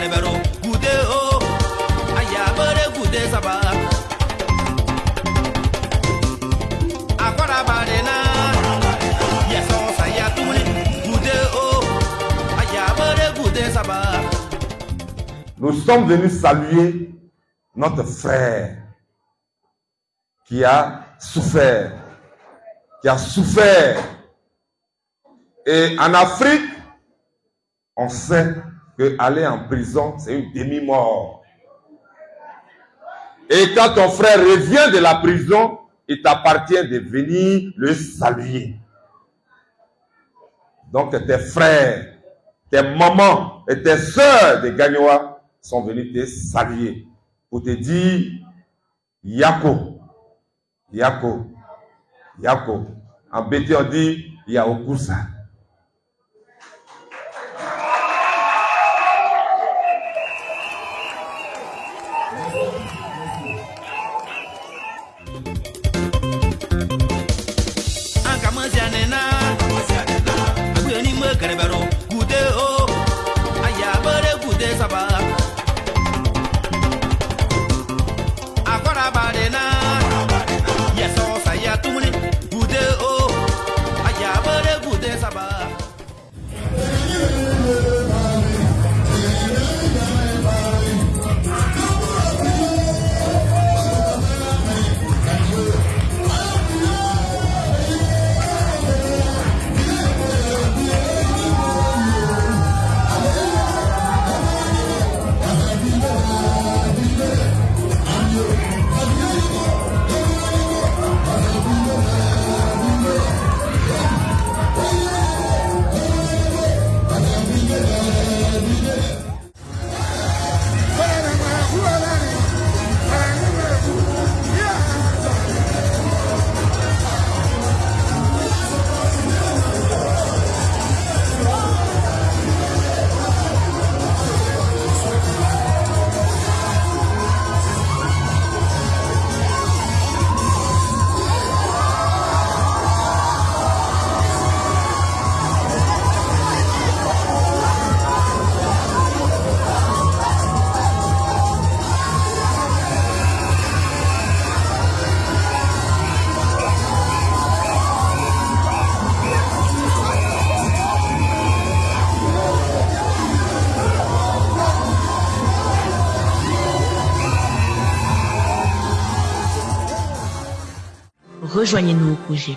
kɛnɛbɛro gude o. A yabere gude saba a kɔrabarena yasɔn saya tuguni gude o. A yabere gude saba Nous sommes venus saluer notre frère qui a souffert, qui a souffert. Et en Afrique, on sait aller en prison, c'est une demi-mort. Et quand ton frère revient de la prison, il t'appartient de venir le saluer. Donc tes frères, tes mamans et tes soeurs de Gagnoa sont venus te saluer pour te dire Yako, Yako, Yako. En BT, on dit Yaokusa. Brasil! Rejoignez-nous au projet